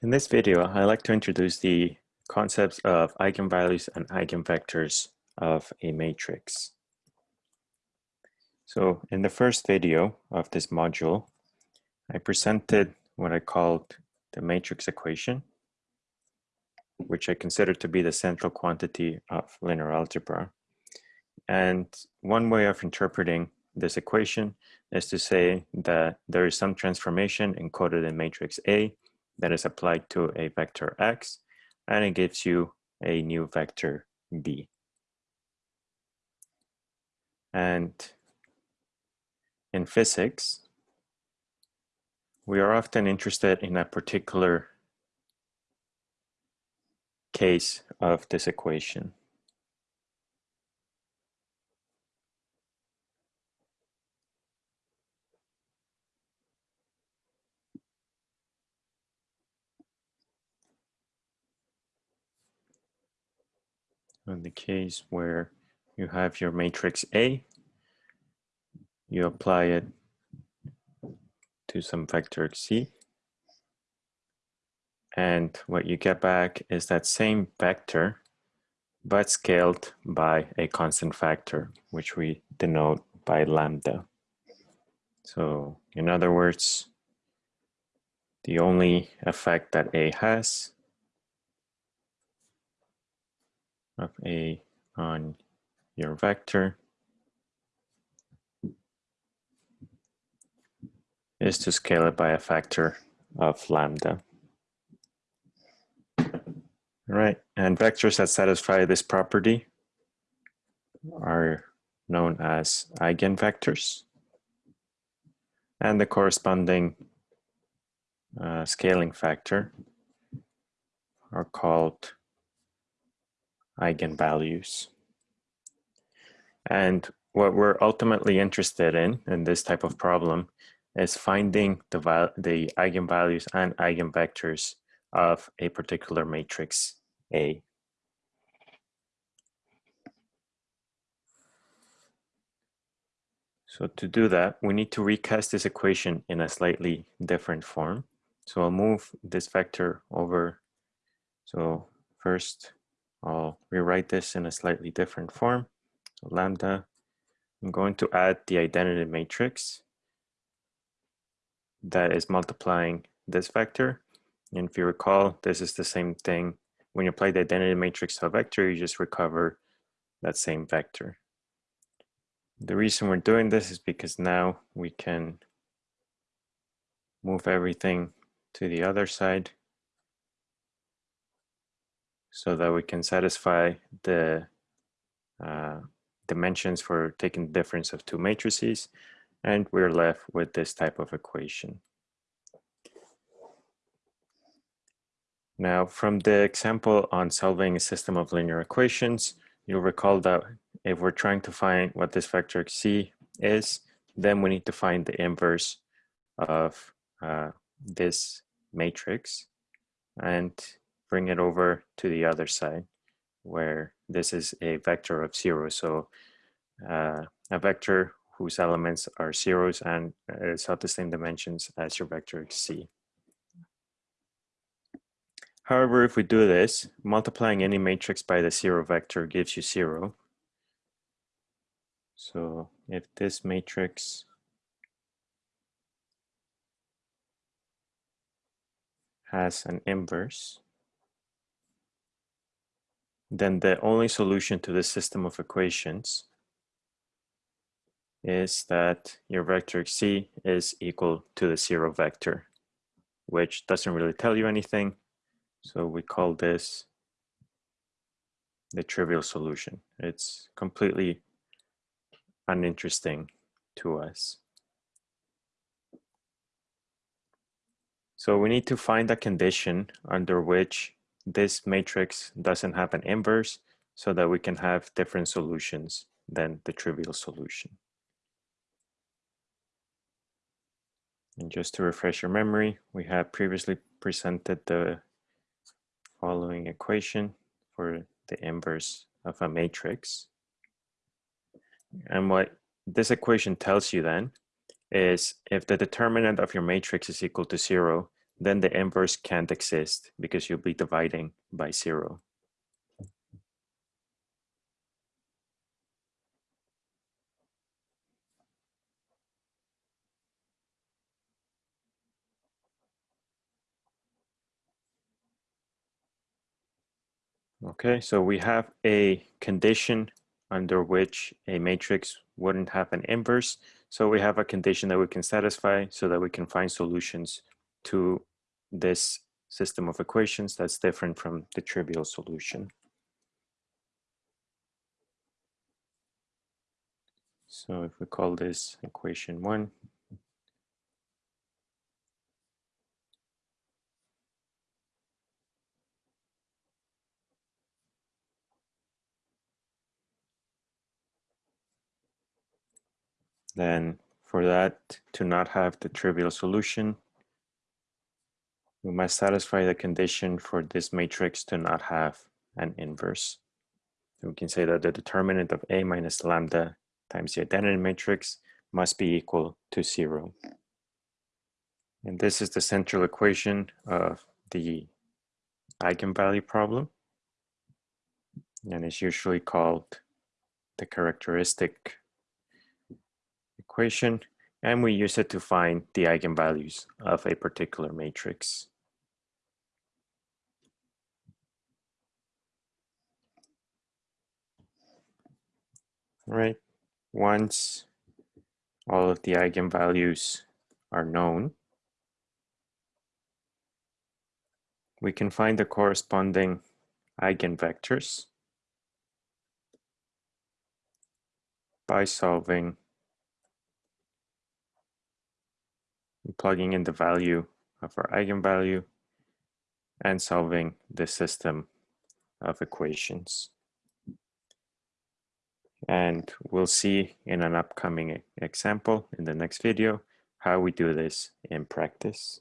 In this video, I'd like to introduce the concepts of eigenvalues and eigenvectors of a matrix. So in the first video of this module, I presented what I called the matrix equation, which I consider to be the central quantity of linear algebra. And one way of interpreting this equation is to say that there is some transformation encoded in matrix A that is applied to a vector x, and it gives you a new vector b. And in physics, we are often interested in a particular case of this equation. In the case where you have your matrix A, you apply it to some vector C. And what you get back is that same vector, but scaled by a constant factor, which we denote by lambda. So in other words, the only effect that A has of A on your vector is to scale it by a factor of lambda. All right, and vectors that satisfy this property are known as eigenvectors. And the corresponding uh, scaling factor are called eigenvalues. And what we're ultimately interested in, in this type of problem, is finding the, the eigenvalues and eigenvectors of a particular matrix A. So to do that, we need to recast this equation in a slightly different form. So I'll move this vector over. So first I'll rewrite this in a slightly different form. So lambda, I'm going to add the identity matrix that is multiplying this vector. And if you recall, this is the same thing. When you apply the identity matrix to a vector, you just recover that same vector. The reason we're doing this is because now we can move everything to the other side so that we can satisfy the uh, dimensions for taking the difference of two matrices and we're left with this type of equation. Now from the example on solving a system of linear equations, you'll recall that if we're trying to find what this vector c is, then we need to find the inverse of uh, this matrix. And bring it over to the other side where this is a vector of zero. So uh, a vector whose elements are zeros and is of the same dimensions as your vector C. However, if we do this, multiplying any matrix by the zero vector gives you zero. So if this matrix has an inverse, then the only solution to this system of equations is that your vector c is equal to the zero vector, which doesn't really tell you anything. So we call this the trivial solution. It's completely uninteresting to us. So we need to find a condition under which this matrix doesn't have an inverse so that we can have different solutions than the trivial solution. And just to refresh your memory, we have previously presented the following equation for the inverse of a matrix. And what this equation tells you then is if the determinant of your matrix is equal to zero, then the inverse can't exist because you'll be dividing by zero. Okay, so we have a condition under which a matrix wouldn't have an inverse. So we have a condition that we can satisfy so that we can find solutions to this system of equations that's different from the trivial solution. So if we call this equation one, then for that to not have the trivial solution, we must satisfy the condition for this matrix to not have an inverse. we can say that the determinant of A minus lambda times the identity matrix must be equal to zero. And this is the central equation of the eigenvalue problem. And it's usually called the characteristic equation, and we use it to find the eigenvalues of a particular matrix. All right, once all of the eigenvalues are known, we can find the corresponding eigenvectors by solving plugging in the value of our eigenvalue and solving the system of equations. And we'll see in an upcoming example in the next video how we do this in practice.